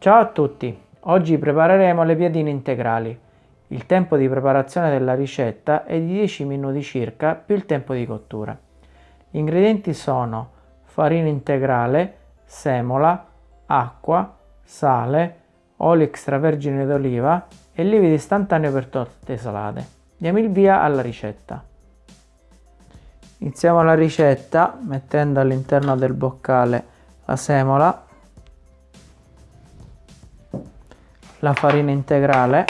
Ciao a tutti! Oggi prepareremo le piadine integrali. Il tempo di preparazione della ricetta è di 10 minuti circa più il tempo di cottura. Gli ingredienti sono farina integrale, semola, acqua, sale, olio extravergine d'oliva e lievito istantaneo per torte salate. Diamo il via alla ricetta. Iniziamo la ricetta mettendo all'interno del boccale la semola, la farina integrale,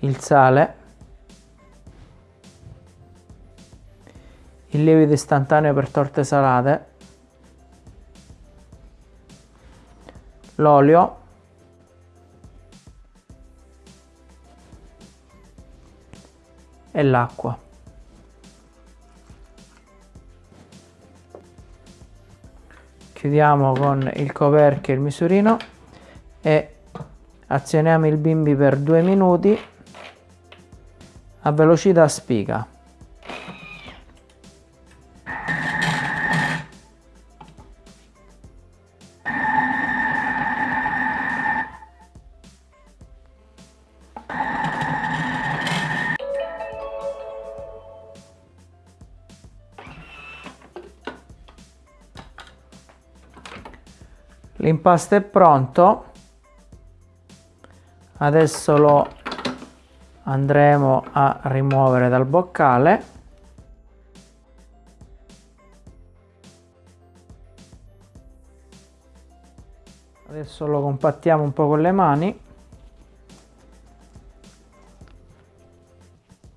il sale, il lievito istantaneo per torte salate, l'olio. E l'acqua. Chiudiamo con il coperchio e il misurino e azioniamo il bimbi per due minuti a velocità spiga. L'impasto è pronto. Adesso lo andremo a rimuovere dal boccale. Adesso lo compattiamo un po' con le mani.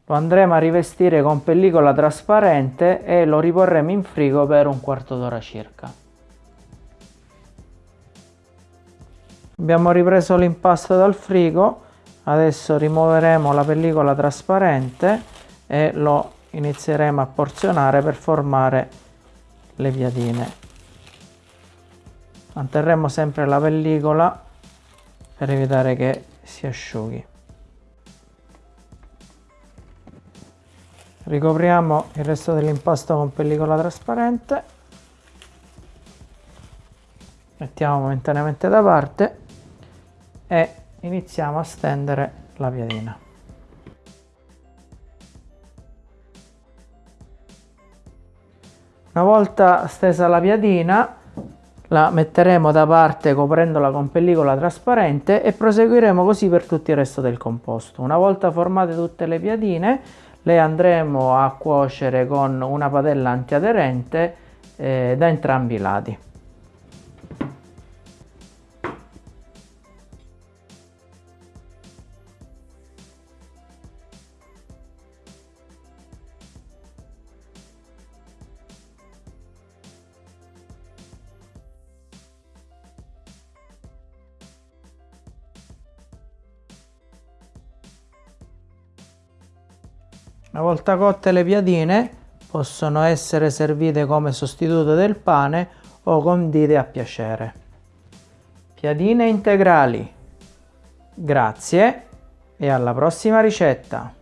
Lo andremo a rivestire con pellicola trasparente e lo riporremo in frigo per un quarto d'ora circa. Abbiamo ripreso l'impasto dal frigo, adesso rimuoveremo la pellicola trasparente e lo inizieremo a porzionare per formare le piadine. Manterremo sempre la pellicola per evitare che si asciughi. Ricopriamo il resto dell'impasto con pellicola trasparente. Mettiamo momentaneamente da parte e iniziamo a stendere la piadina. Una volta stesa la piadina la metteremo da parte coprendola con pellicola trasparente e proseguiremo così per tutto il resto del composto. Una volta formate tutte le piadine le andremo a cuocere con una padella antiaderente eh, da entrambi i lati. Una volta cotte le piadine possono essere servite come sostituto del pane o condite a piacere. Piadine integrali. Grazie e alla prossima ricetta!